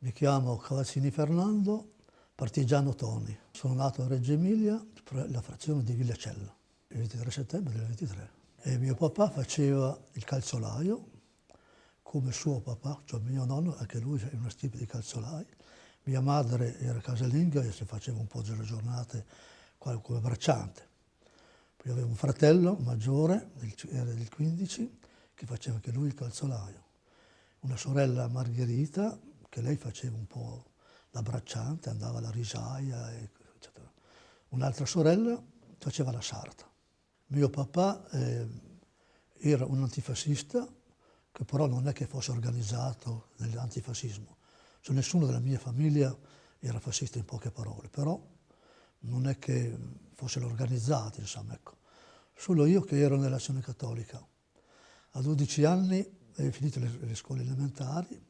Mi chiamo Cavazzini Fernando, partigiano Toni. Sono nato a Reggio Emilia, la frazione di Villacella, il 23 settembre del 23. E mio papà faceva il calzolaio, come suo papà, cioè mio nonno, anche lui è una stippa di calzolai. Mia madre era casalinga e si faceva un po' delle giornate come bracciante. Poi avevo un fratello maggiore, era del 15, che faceva anche lui il calzolaio. Una sorella Margherita, che lei faceva un po' la bracciante, andava alla risaia, eccetera. Un'altra sorella faceva la sarta. Mio papà eh, era un antifascista, che però non è che fosse organizzato nell'antifascismo. Cioè, nessuno della mia famiglia era fascista in poche parole, però non è che fossero organizzati, insomma, ecco. Solo io che ero nell'azione cattolica. A 12 anni, ho finito le, le scuole elementari,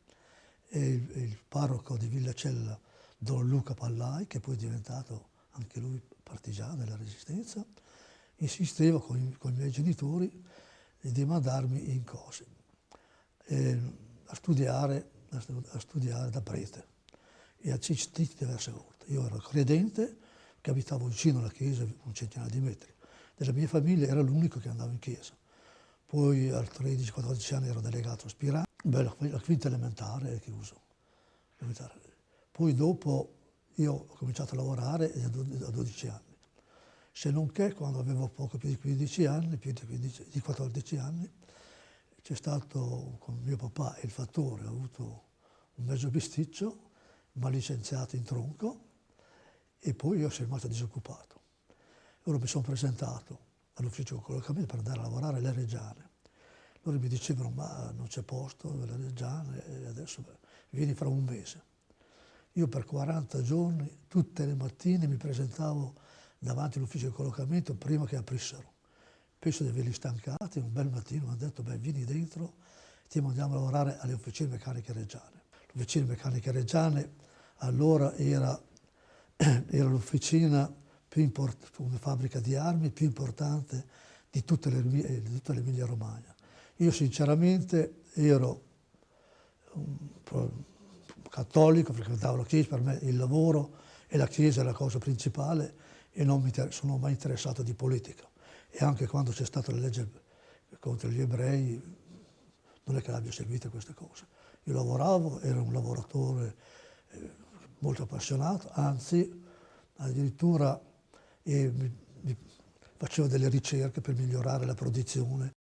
e il, il, parroco di Villacella, Don Luca Pallai, che poi è diventato anche lui partigiano della Resistenza, insisteva con i, con i miei genitori di mandarmi in cose, eh, a, studiare, a, studiare, da prete e a Cistiti diverse volte. Io ero credente, che abitavo vicino alla chiesa, un centinaio di metri. Della mia famiglia era l'unico che andava in chiesa. Poi a 13-14 anni ero delegato aspirante, Beh, la, la quinta elementare è chiuso. Poi dopo io ho cominciato a lavorare a 12 anni. Se non che quando avevo poco più di 15 anni, più di, 15, di 14 anni, c'è stato con mio papà il fattore, ho avuto un mezzo bisticcio, ma licenziato in tronco e poi io sono rimasto disoccupato. Allora mi sono presentato all'ufficio di collocamento per andare a lavorare alle Reggiane. Loro mi dicevano ma non c'è posto Reggiane e adesso vieni fra un mese. Io per 40 giorni, tutte le mattine, mi presentavo davanti all'ufficio di collocamento prima che aprissero. Penso di averli stancati, un bel mattino mi hanno detto beh vieni dentro, ti mandiamo a lavorare alle officine meccaniche reggiane. L'officina meccanica reggiane allora era, era l'officina più importante, come fabbrica di armi più importante di tutta l'Emilia Romagna. Io sinceramente ero un cattolico, frequentavo la Chiesa, per me il lavoro e la Chiesa è la cosa principale e non mi sono mai interessato di politica. E anche quando c'è stata la legge contro gli ebrei non è che abbia seguito queste cose. Io lavoravo, ero un lavoratore eh, molto appassionato, anzi addirittura eh, mi, mi facevo delle ricerche per migliorare la produzione